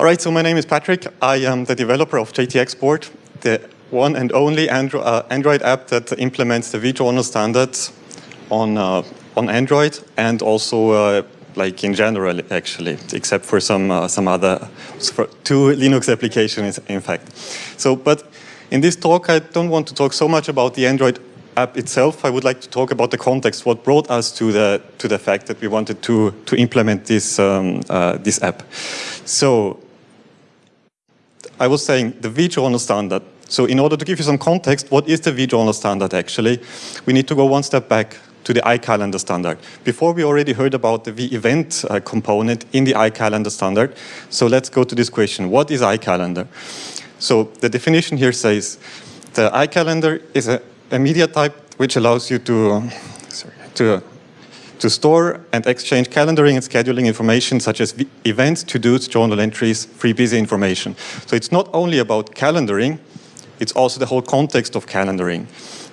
All right, so my name is Patrick. I am the developer of jtx Board, the one and only Andro uh, Android app that implements the vJournal standards on, uh, on Android and also uh, like in general actually, except for some, uh, some other, for two Linux applications in fact. So, but in this talk I don't want to talk so much about the Android app itself, I would like to talk about the context, what brought us to the, to the fact that we wanted to, to implement this, um, uh, this app. So I was saying the vJournal standard. So in order to give you some context, what is the vJournal standard actually? We need to go one step back to the iCalendar standard. Before we already heard about the vEvent uh, component in the iCalendar standard. So let's go to this question. What is iCalendar? So the definition here says the iCalendar is a a media type which allows you to, sorry, to, to store and exchange calendaring and scheduling information such as events, to-dos, journal entries, free busy information. So it's not only about calendaring, it's also the whole context of calendaring.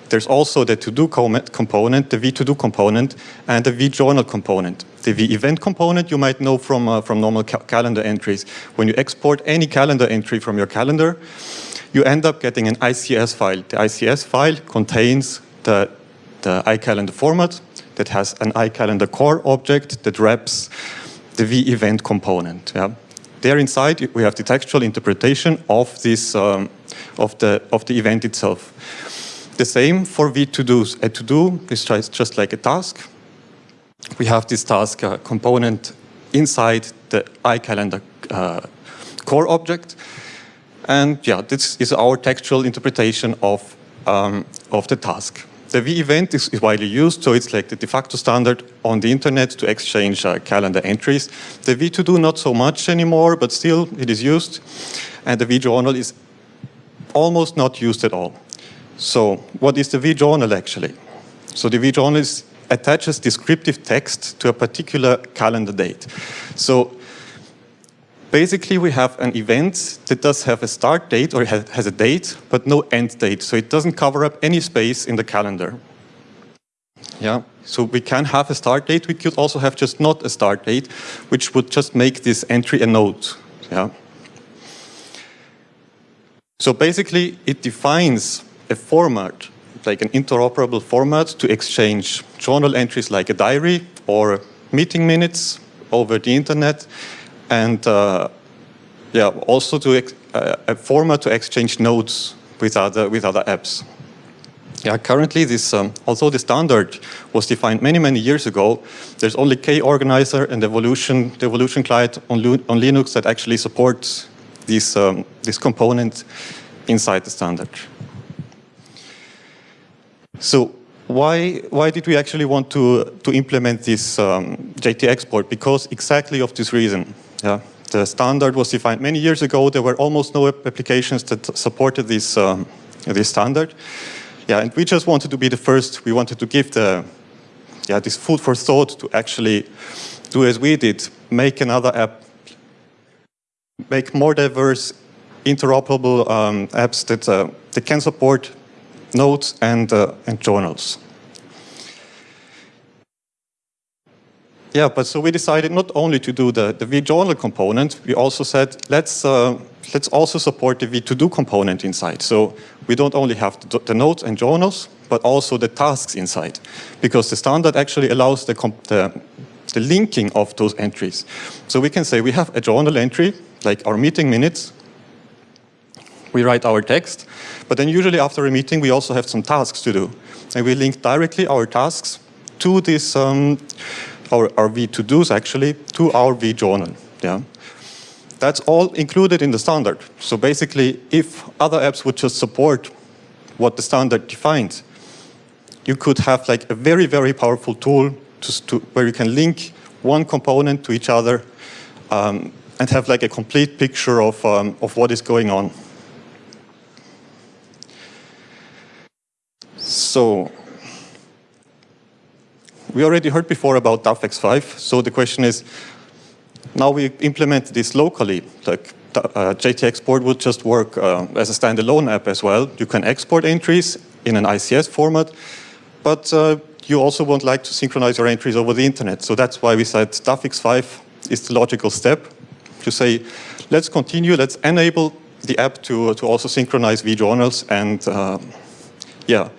There's also the to-do component, the v-to-do component, and the v-journal component. The v-event component you might know from, uh, from normal ca calendar entries. When you export any calendar entry from your calendar, you end up getting an ICS file. The ICS file contains the, the iCalendar format that has an iCalendar core object that wraps the vEvent component. Yeah? There inside, we have the textual interpretation of this um, of the of the event itself. The same for v-to-dos. A to-do is just like a task. We have this task uh, component inside the iCalendar uh, core object. And yeah, this is our textual interpretation of, um, of the task. The v-event is, is, widely used, so it's like the de facto standard on the internet to exchange uh, calendar entries. The v-to-do not so much anymore, but still it is used. And the v-journal is almost not used at all. So what is the v-journal actually? So the v-journal attaches descriptive text to a particular calendar date. So Basically, we have an event that does have a start date or has a date, but no end date. So it doesn't cover up any space in the calendar. Yeah, so we can have a start date. We could also have just not a start date, which would just make this entry a note. Yeah. So basically, it defines a format, like an interoperable format to exchange journal entries like a diary or meeting minutes over the internet and uh, yeah, also to uh, a format to exchange notes with other with other apps. Yeah, currently this, um, although the standard was defined many, many years ago, there's only KOrganizer and Evolution, the Evolution client on, on Linux that actually supports this, um, this component inside the standard. So why, why did we actually want to, to implement this um, jtx Board? Because exactly of this reason. Yeah, the standard was defined many years ago. There were almost no applications that supported this, um, this standard. Yeah, and we just wanted to be the first. We wanted to give the, yeah, this food for thought to actually do as we did, make another app, make more diverse, interoperable um, apps that, uh, that can support notes and, uh, and journals. Yeah, but so we decided not only to do the, the vJournal component, we also said, let's, uh, let's also support the v-to-do component inside. So we don't only have the, the, notes and journals, but also the tasks inside. Because the standard actually allows the, the, the linking of those entries. So we can say we have a journal entry, like our meeting minutes, we write our text, but then usually after a meeting we also have some tasks to do. And we link directly our tasks to this um, our, our v-to-dos actually, to our v-journal. Yeah? That's all included in the standard. So basically, if other apps would just support what the standard defines, you could have like a very, very powerful tool to, to where you can link one component to each other um, and have like a complete picture of, um, of what is going on. So we already heard before about DAVx5, so the question is, now we implement this locally, like uh, jtx Board would just work uh, as a standalone app as well. You can export entries in an ICS format, but uh, you also won't like to synchronize your entries over the internet. So that's why we said DAVx5 is the logical step to say, let's continue. Let's enable the app to, to also synchronize vJournals. And uh, yeah,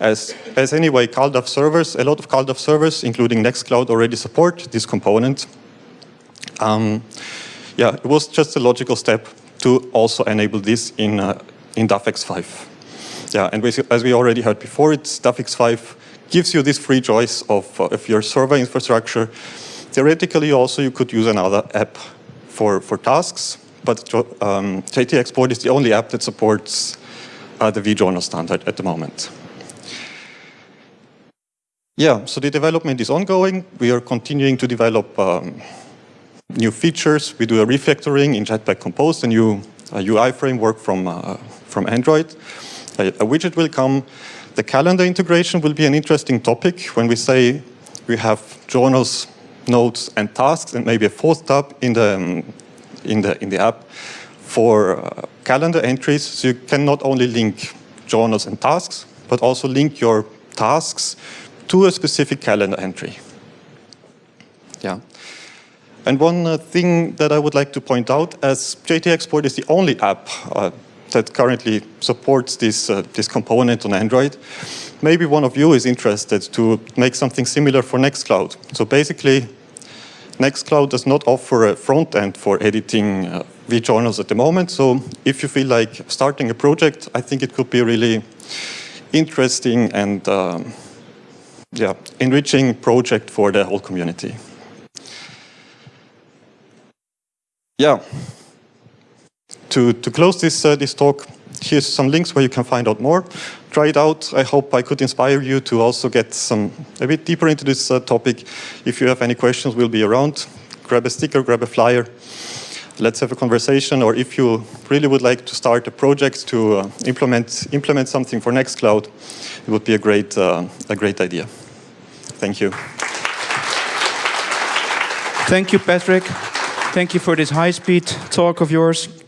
as, as anyway, CalDAV servers, a lot of CalDAV servers, including Nextcloud, already support this component. Um, yeah, it was just a logical step to also enable this in, uh, in DAVX5. Yeah, and as we already heard before, it's DAVX5 gives you this free choice of, uh, of your server infrastructure. Theoretically, also, you could use another app for, for tasks, but um, jtx Board is the only app that supports uh, the vJournal standard at the moment. Yeah, so the development is ongoing. We are continuing to develop um, new features. We do a refactoring in Jetpack Compose, a new UI framework from, uh, from Android. A, a widget will come. The calendar integration will be an interesting topic when we say we have journals, notes, and tasks, and maybe a fourth tab in the, um, in the, in the app for uh, calendar entries. So you can not only link journals and tasks, but also link your tasks to a specific calendar entry. Yeah. And one uh, thing that I would like to point out, as jtx Board is the only app uh, that currently supports this, uh, this component on Android, maybe one of you is interested to make something similar for Nextcloud. So basically, Nextcloud does not offer a front end for editing uh, vJournals at the moment. So if you feel like starting a project, I think it could be really interesting and um, yeah, enriching project for the whole community. Yeah. To, to close this, uh, this talk, here's some links where you can find out more. Try it out. I hope I could inspire you to also get some a bit deeper into this uh, topic. If you have any questions, we'll be around. Grab a sticker, grab a flyer. Let's have a conversation. Or if you really would like to start a project to uh, implement implement something for Nextcloud, it would be a great uh, a great idea. Thank you. Thank you, Patrick. Thank you for this high-speed talk of yours.